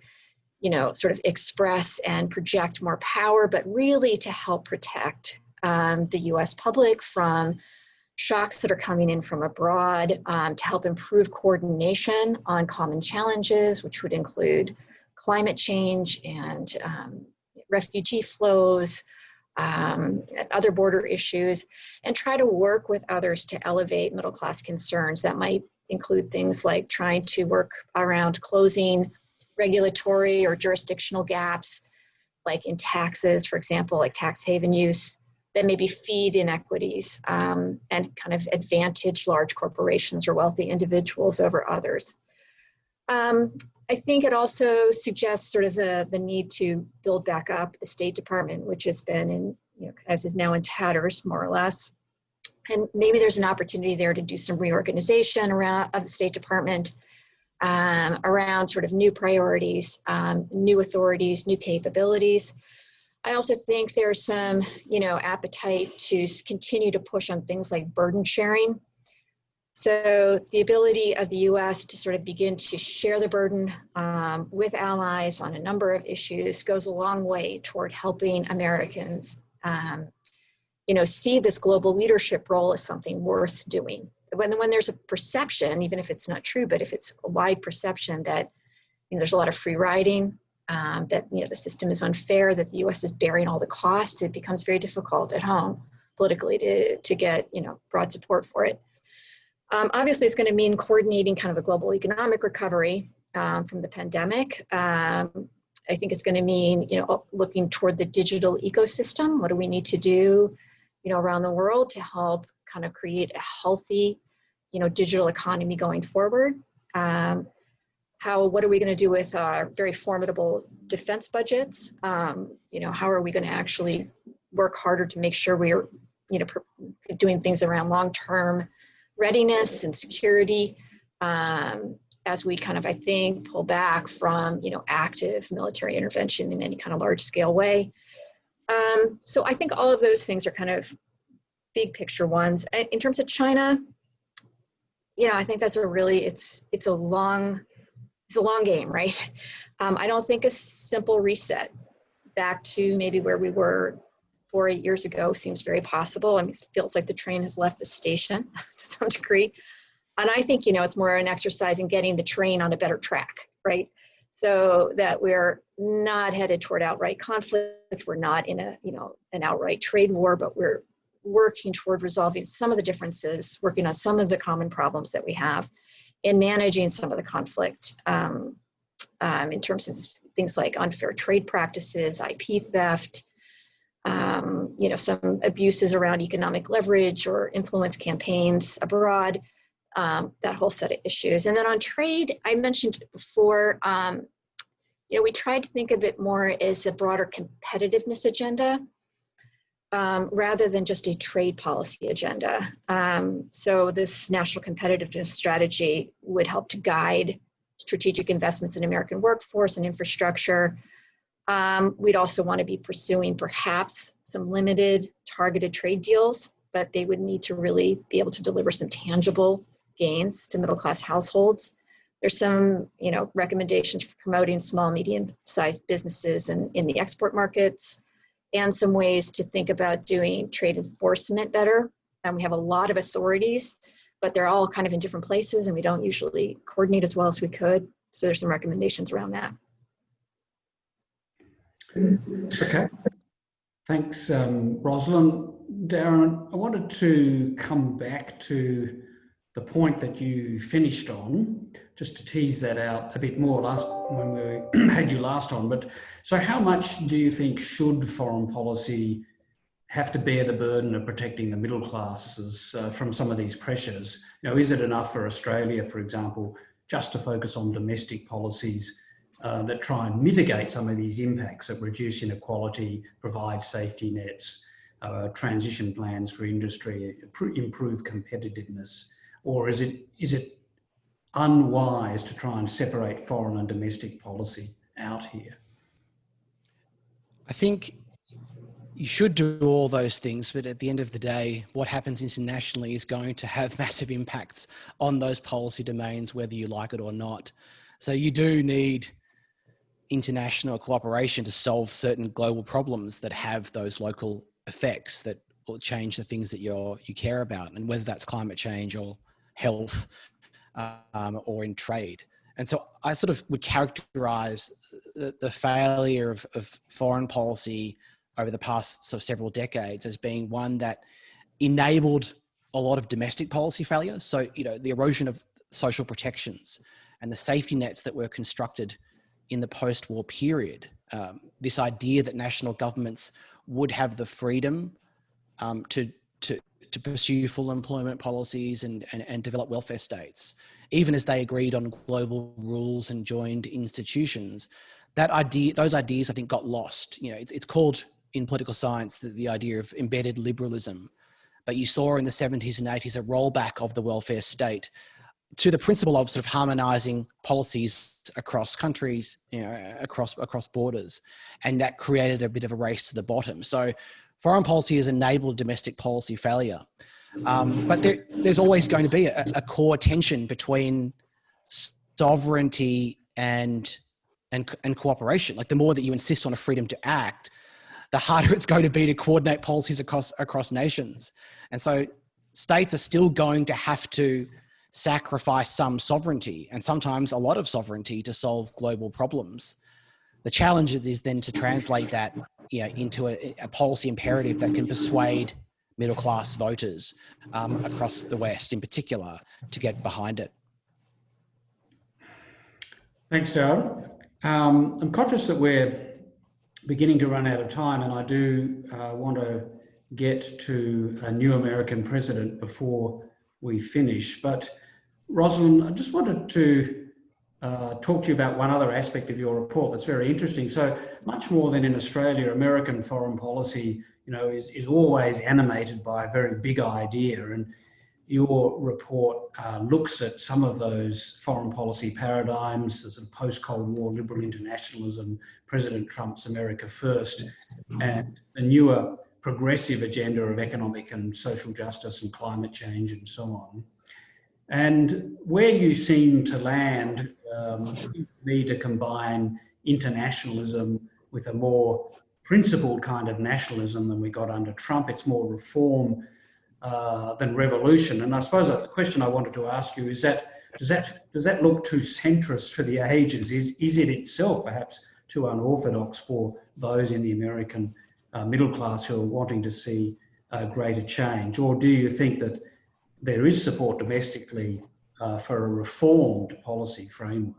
you know, sort of express and project more power, but really to help protect um, the US public from shocks that are coming in from abroad, um, to help improve coordination on common challenges, which would include climate change and um, refugee flows, um, other border issues, and try to work with others to elevate middle class concerns. That might include things like trying to work around closing regulatory or jurisdictional gaps, like in taxes, for example, like tax haven use, that maybe feed inequities um, and kind of advantage large corporations or wealthy individuals over others. Um, I think it also suggests sort of the, the need to build back up the State Department, which has been in, you know, of is now in tatters, more or less. And maybe there's an opportunity there to do some reorganization around of the State Department um, around sort of new priorities, um, new authorities, new capabilities. I also think there's some, you know, appetite to continue to push on things like burden sharing so the ability of the US to sort of begin to share the burden um, with allies on a number of issues goes a long way toward helping Americans um, you know, see this global leadership role as something worth doing. When, when there's a perception, even if it's not true, but if it's a wide perception that you know, there's a lot of free riding, um, that you know, the system is unfair, that the US is bearing all the costs, it becomes very difficult at home politically to, to get you know, broad support for it. Um, obviously, it's going to mean coordinating kind of a global economic recovery um, from the pandemic. Um, I think it's going to mean, you know, looking toward the digital ecosystem. What do we need to do, you know, around the world to help kind of create a healthy, you know, digital economy going forward? Um, how, what are we going to do with our very formidable defense budgets? Um, you know, how are we going to actually work harder to make sure we're, you know, doing things around long-term readiness and security um, as we kind of, I think, pull back from, you know, active military intervention in any kind of large scale way. Um, so I think all of those things are kind of big picture ones. In terms of China, you know, I think that's a really, it's, it's a long, it's a long game, right? Um, I don't think a simple reset back to maybe where we were four, eight years ago seems very possible. I mean, it feels like the train has left the station <laughs> to some degree. And I think, you know, it's more an exercise in getting the train on a better track, right? So that we're not headed toward outright conflict. We're not in a, you know, an outright trade war, but we're working toward resolving some of the differences, working on some of the common problems that we have, and managing some of the conflict um, um, in terms of things like unfair trade practices, IP theft, um, you know, some abuses around economic leverage or influence campaigns abroad, um, that whole set of issues. And then on trade, I mentioned before, um, you know, we tried to think of it more as a broader competitiveness agenda um, rather than just a trade policy agenda. Um, so this national competitiveness strategy would help to guide strategic investments in American workforce and infrastructure, um, we'd also want to be pursuing perhaps some limited targeted trade deals, but they would need to really be able to deliver some tangible gains to middle class households. There's some, you know, recommendations for promoting small, medium-sized businesses in, in the export markets, and some ways to think about doing trade enforcement better. And we have a lot of authorities, but they're all kind of in different places, and we don't usually coordinate as well as we could. So there's some recommendations around that. Okay. Thanks, um, Rozlyn. Darren, I wanted to come back to the point that you finished on, just to tease that out a bit more last when we <clears throat> had you last on. But so how much do you think should foreign policy have to bear the burden of protecting the middle classes uh, from some of these pressures. You know, is it enough for Australia, for example, just to focus on domestic policies uh, that try and mitigate some of these impacts that reduce inequality, provide safety nets, uh, transition plans for industry, improve competitiveness, or is it is it unwise to try and separate foreign and domestic policy out here? I think you should do all those things, but at the end of the day, what happens internationally is going to have <laughs> massive impacts on those policy domains, whether you like it or not. So you do need international cooperation to solve certain global problems that have those local effects that will change the things that you're you care about, and whether that's climate change or health um, or in trade. And so I sort of would characterize the, the failure of, of foreign policy over the past sort of several decades as being one that enabled a lot of domestic policy failures. So, you know, the erosion of social protections and the safety nets that were constructed in the post-war period. Um, this idea that national governments would have the freedom um, to, to, to pursue full employment policies and, and, and develop welfare states, even as they agreed on global rules and joined institutions. That idea, those ideas, I think, got lost. You know, it's, it's called in political science the, the idea of embedded liberalism. But you saw in the 70s and 80s a rollback of the welfare state to the principle of sort of harmonizing policies across countries, you know, across across borders, and that created a bit of a race to the bottom. So, foreign policy has enabled domestic policy failure, um, but there, there's always going to be a, a, core tension between sovereignty and and and cooperation. Like the more that you insist on a freedom to act, the harder <laughs> it's going to be to coordinate policies across across nations, and so states are still going to have to sacrifice some sovereignty and sometimes a lot of sovereignty to solve global problems. The challenge is then to translate that you know, into a, a policy imperative that can persuade middle class voters um, across the West in particular to get behind it. Thanks, Darren. Um, I'm conscious that we're beginning to run out of time and I do uh, want to get to a new American president before we finish, but Rozlyn, I just wanted to uh, talk to you about one other aspect of your report that's very interesting. So much more than in Australia, American foreign policy, you know, is, is always animated by a very big idea. And your report uh, looks at some of those foreign policy paradigms, as a post-Cold War liberal internationalism, President Trump's America First, and the newer progressive agenda of economic and social justice and climate change and so on. And where you seem to land, um, you need to combine internationalism with a more principled kind of nationalism than we got under Trump. It's more reform uh, than revolution. And I suppose the question I wanted to ask you is that does that does that look too centrist for the ages? Is is it itself perhaps too unorthodox for those in the American uh, middle class who are wanting to see uh, greater change, or do you think that there is support domestically uh, for a reformed policy framework.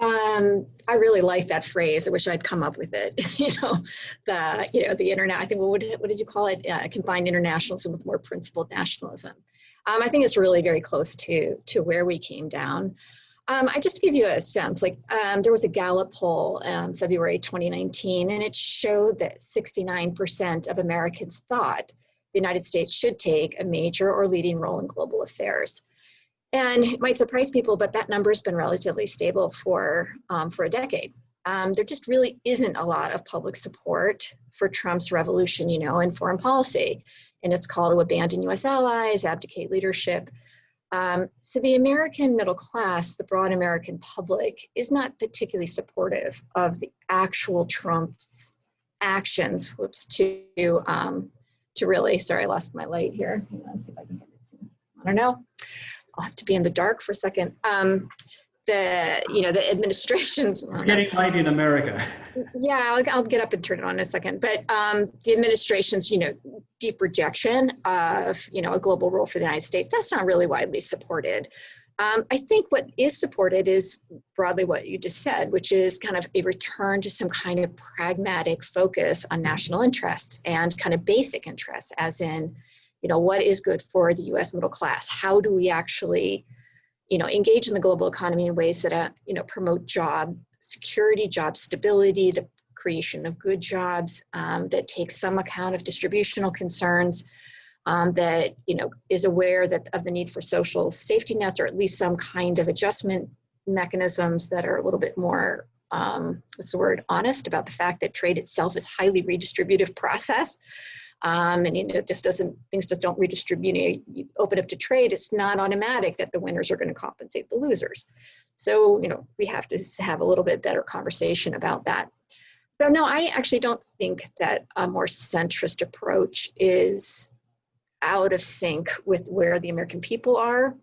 Um, I really like that phrase. I wish I'd come up with it. <laughs> you know, the you know the internet. I think what would what did you call it? Uh, combined internationalism with more principled nationalism. Um, I think it's really very close to to where we came down. Um, I just to give you a sense, like um, there was a Gallup poll um, February 2019, and it showed that 69% of Americans thought the United States should take a major or leading role in global affairs. And it might surprise people, but that number has been relatively stable for, um, for a decade. Um, there just really isn't a lot of public support for Trump's revolution, you know, in foreign policy. And it's called to abandon US allies, abdicate leadership. Um, so the American middle class, the broad American public, is not particularly supportive of the actual Trump's actions, whoops, to um, to really, sorry, I lost my light here. Let's see if I can get it. I don't know. I'll have to be in the dark for a second. Um, the, you know, the administrations. getting light in America. <laughs> Yeah, I'll, I'll, get up and turn it on in a second. But um, the administration's, you know, deep rejection of, you know, a global role for the United States, that's not really widely supported Um, I think what is supported is broadly what you just said, which is kind of a return to some kind of pragmatic focus on national interests and kind of basic interests, as in, you know, what is good for the U.S. middle class? How do we actually, you know, engage in the global economy in ways that, uh, you know, promote job security, job stability, the creation of good jobs um, that take some account of distributional concerns, um, that you know is aware that of the need for social safety nets or at least some kind of adjustment mechanisms that are a little bit more um, what's the word honest about the fact that trade itself is highly redistributive process. Um, and you know it just doesn't things just don't redistribute you, you open up to trade it's not automatic that the winners are going to compensate the losers. So you know we have to have a little bit better conversation about that. So no i actually don't think that a more centrist approach is out of sync with where the American people are.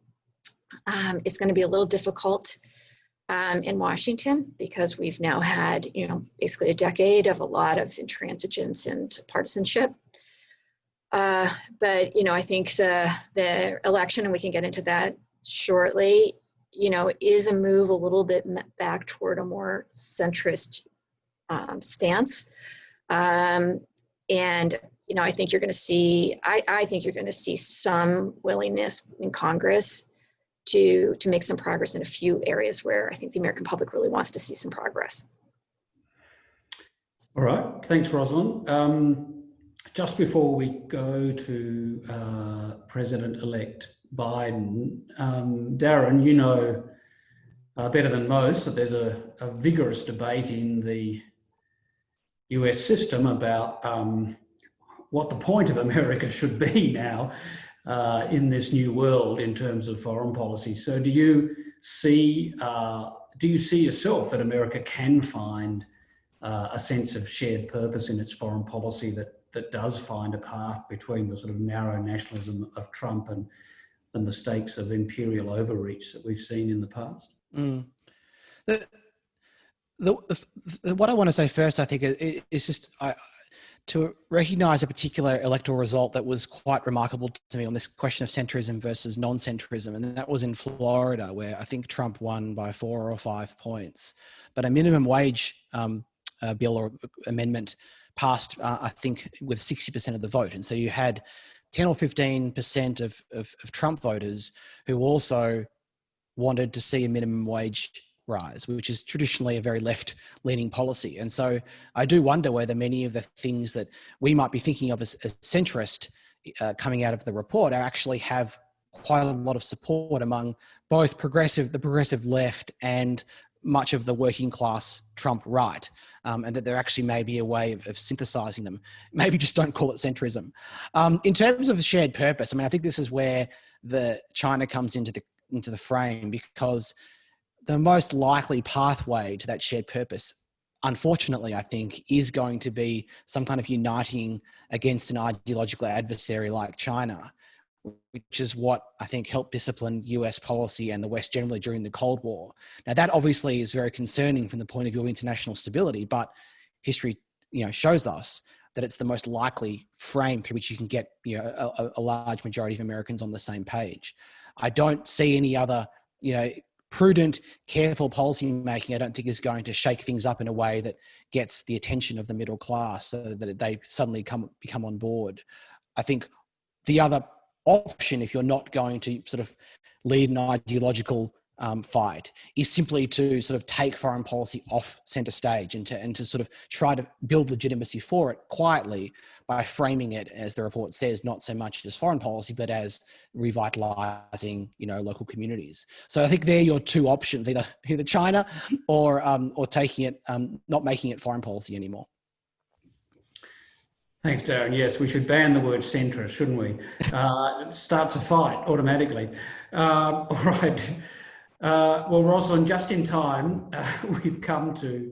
Um, it's going to be a little difficult um, in Washington because we've now had, you know, basically a decade of a lot of intransigence and partisanship. Uh, but you know, I think the the election, and we can get into that shortly, you know, is a move a little bit back toward a more centrist um, stance. Um, and you know, I think you're going to see, I, I think you're going to see some willingness in Congress to, to make some progress in a few areas where I think the American public really wants to see some progress. All right, thanks, Rozlyn. Um, just before we go to uh, President-elect Biden, um, Darren, you know uh, better than most that there's a, a, vigorous debate in the US system about um, what the point of <laughs> America should be now uh, in this new world in terms of foreign policy. So do you see, uh, do you see yourself that America can find uh, a sense of shared purpose in its foreign policy that, that does find a path between the sort of narrow nationalism of Trump and the mistakes of imperial overreach that we've seen in the past? Mm. The, the, the, what I want to say first, I think, is just I, to recognize a particular electoral result that was quite remarkable to me on this question of centrism versus non-centrism. And that was in Florida, where I think Trump won by four or five points. But a minimum wage um, uh, bill or amendment passed, uh, I think, with 60% of the vote. And so you had 10 or 15% of, of, of Trump voters who also wanted to see a minimum wage rise, which is traditionally a very left leaning policy. And so I do wonder whether many of the things that we might be thinking of as, as centrist uh, coming out of the report actually have quite a lot of support among both progressive, the progressive left and much of the working class Trump right, um, and that there actually may be a way of, of, synthesizing them. <laughs> Maybe just don't call it centrism. Um, in terms of shared purpose, I mean, I think this is where the China comes into the into the frame because the most likely pathway to that shared purpose, unfortunately, I think, is going to be some kind of uniting against an ideological adversary like China, which is what I think helped discipline US policy and the West generally during the Cold War. Now, that obviously is very concerning from the point of view of international stability, but history you know, shows us that it's the most likely frame through which you can get you know, a, a large majority of Americans on the same page. I don't see any other you know prudent, careful policy making, I don't think is going to shake things up in a way that gets the attention of the middle class so that they suddenly come become on board. I think the other option, if you're not going to sort of lead an ideological um, fight is simply to sort of take foreign policy off center stage and to, and to sort of try to build legitimacy for it quietly by framing it, as the report says, not so much as foreign policy, but as revitalizing, you know, local communities. So I think they're your two options, either, either China <laughs> or, um, or taking it, um, not making it foreign policy anymore. Thanks, Darren. Yes, we should ban the word centrist, shouldn't we? Uh, it starts a fight automatically. Uh, <laughs> all right. Uh, well, Rozlyn, just in time, uh, <laughs> we've come to,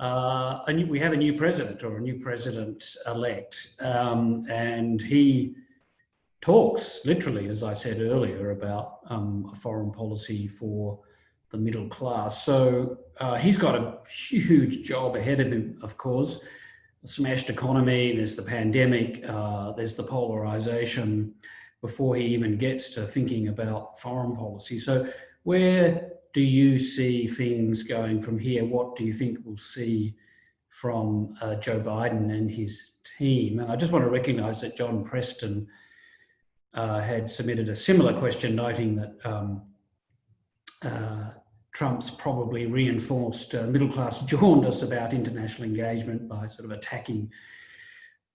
uh, a new, we have a new president or a new president-elect, um, and he talks literally, as I said earlier, about um, a foreign policy for the middle class. So uh, he's got a huge job ahead of him, of course. The smashed economy, there's the pandemic, uh, there's the polarization, before he even gets to thinking about foreign policy. So where do you see things going from here? What do you think we'll see from uh, Joe Biden and his team? And I just want to recognize that John Preston uh, had submitted a similar question noting that um, uh, Trump's probably reinforced uh, middle class <laughs> jaundice about international engagement by sort of attacking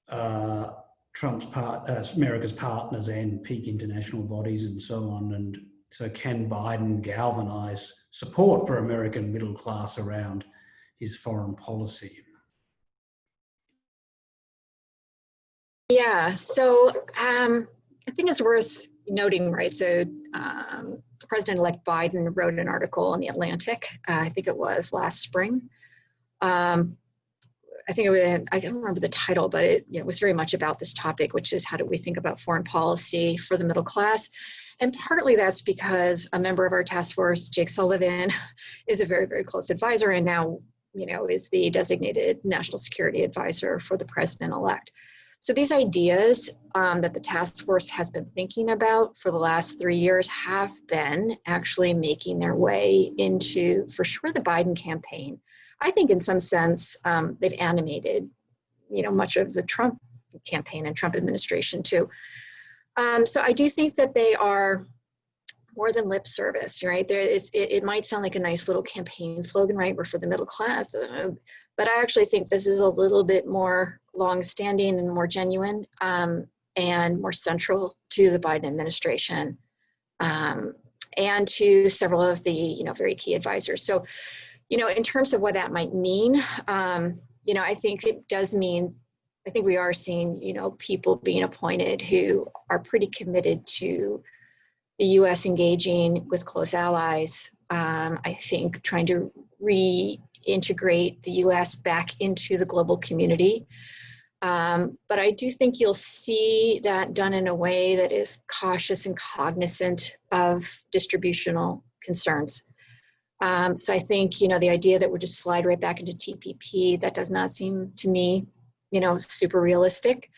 uh, Trump's part, uh, America's partners and peak international bodies and so on. And so can Biden galvanize support for American middle class around his foreign policy? Yeah, so um, I think it's worth noting, right? So um, President-elect Biden wrote an article in The Atlantic, uh, I think it was last spring. Um, I think it was, I don't remember the title, but it was very much about this topic, which is how do we think about foreign policy for the middle class? And partly that's because a member of our task force, Jake Sullivan, <laughs> is a very, very close advisor and now, you know, is the designated national security advisor for the president-elect. So these ideas um, that the task force has been thinking about for the last three years have been actually making their way into, for sure, the Biden campaign. I think in some sense, um, they've animated, you know, much of the Trump campaign and Trump administration too. Um, so I do think that they are more than lip service, right? It, it might sound like a nice little campaign slogan, right? We're for the middle class, uh, but I actually think this is a little bit more long-standing and more genuine um, and more central to the Biden administration um, and to several of the you know very key advisors. So, you know, in terms of what that might mean, um, you know, I think it does mean. I think we are seeing you know people being appointed who are pretty committed to the U.S. engaging with close allies. Um, I think trying to reintegrate the U.S. back into the global community. Um, but I do think you'll see that done in a way that is cautious and cognizant of distributional concerns. Um, so I think, you know, the idea that we're just slide right back into TPP, that does not seem to me, you know, super realistic.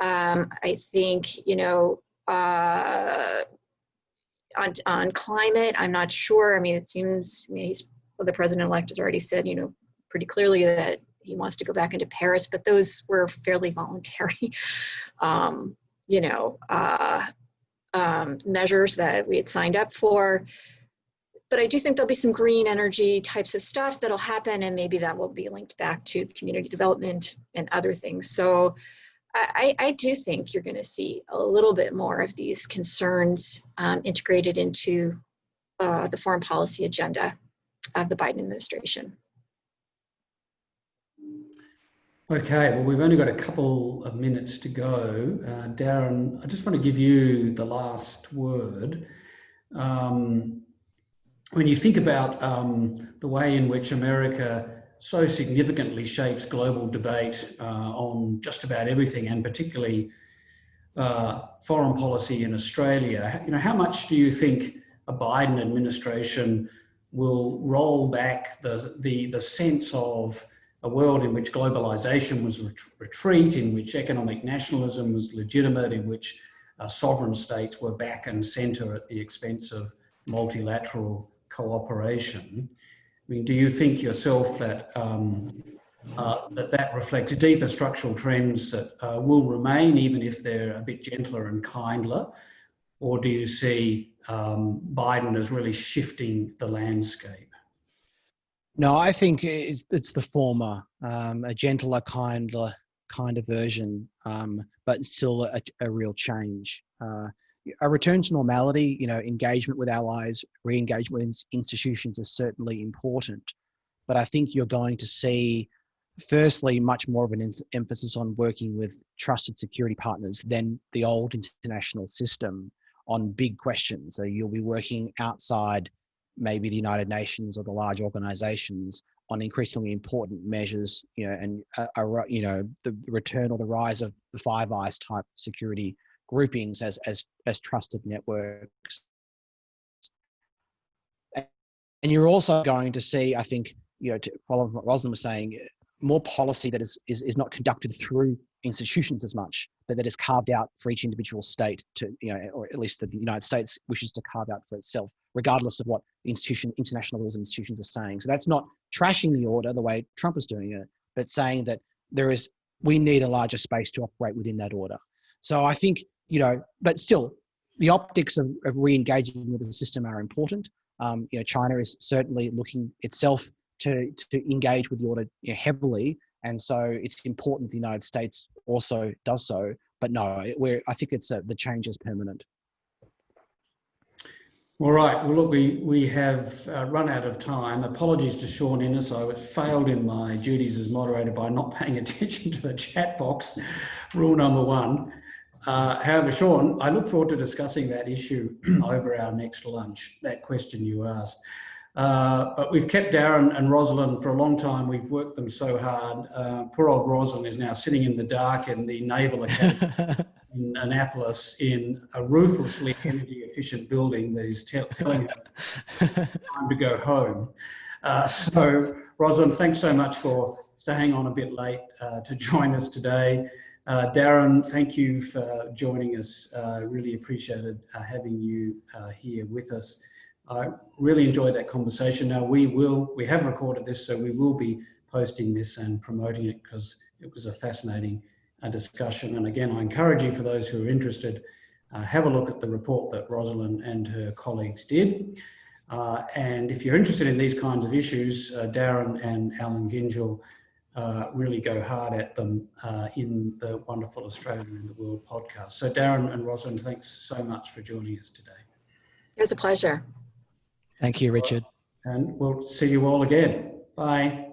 Um, I think, you know, uh, on, on climate, I'm not sure. I mean, it seems I mean, he's, well, the president-elect has already said, you know, pretty clearly that he wants to go back into Paris, but those were fairly voluntary, <laughs> um, you know, uh, um, measures that we had signed up for. But I do think there'll be some green energy types of stuff that'll happen, and maybe that will be linked back to community development and other things. So I, I do think you're going to see a little bit more of these concerns um, integrated into uh, the foreign policy agenda of the Biden administration. Okay, well, we've only got a couple of minutes to go. Uh, Darren, I just want to give you the last word. Um, when you think about um, the way in which America so significantly shapes global debate uh, on just about everything, and particularly uh, foreign policy in Australia, you know, how much do you think a Biden administration will roll back the, the, the sense of a world in which globalization was ret retreat, in which economic nationalism was legitimate, in which uh, sovereign states were back and center at the expense of multilateral cooperation. I mean, do you think yourself that um, uh, that, that reflects deeper structural trends that uh, will remain even if they're a bit gentler and kindler? Or do you see um, Biden as really shifting the landscape? No, I think it's it's the former, um, a gentler, kinder, kinder version, um, but still a, a real change. Uh, a return to normality, you know, engagement with allies, re-engagement with institutions is certainly important. But I think you're going to see, firstly, much more of an emphasis on working with trusted security partners than the old international system on big questions. So you'll be working outside maybe the United Nations or the large organizations on increasingly important measures, you know, and, uh, you know, the return or the rise of the Five Eyes type security groupings as, as, as trusted networks. And you're also going to see, I think, you know, to follow what Rozlyn was saying, more policy that is, is, is not conducted through institutions as much, but that is carved out for each individual state to, you know, or at least that the United States wishes to carve out for itself, regardless of what institution, international rules and institutions are saying. So that's not trashing the order the way Trump is doing it, but saying that there is, we need a larger space to operate within that order. So I think, you know, but still, the optics of, of re-engaging with the system are important. Um, you know, China is certainly looking itself to, to engage with the order you know, heavily. And so it's important the United States also does so. But no, we're, I think it's a, the change is permanent. All right. Well, look, we, we have uh, run out of time. Apologies to Sean Innes. I failed in my duties as moderator by not paying <laughs> attention to the chat box, rule number one. Uh, however, Sean, I look forward to discussing that issue <clears throat> over our next lunch, that question you asked. Uh, but we've kept Darren and Rozlyn for a long time. We've worked them so hard. Uh, poor old Rozlyn is now sitting in the dark in the Naval <laughs> Academy in Annapolis in a ruthlessly <laughs> energy efficient building that is telling her time to go home. Uh, so, Rozlyn, thanks so much for staying on a bit late uh, to join us today. Uh, Darren, thank you for joining us. really appreciated having you here with us. I really enjoyed that conversation. Now we will, we have recorded this, so we will be posting this and promoting it because it was a fascinating uh, discussion. And again, I encourage you for those who are interested, uh, have a look at the report that Rozlyn and her colleagues did. Uh, and if you're interested in these kinds of issues, uh, Darren and Allan Gyngell uh, really go hard at them uh, in the Wonderful Australia in the World podcast. So Darren and Rozlyn, thanks so much for joining us today. It was a pleasure. Thank you, Richard. And we'll see you all again. Bye.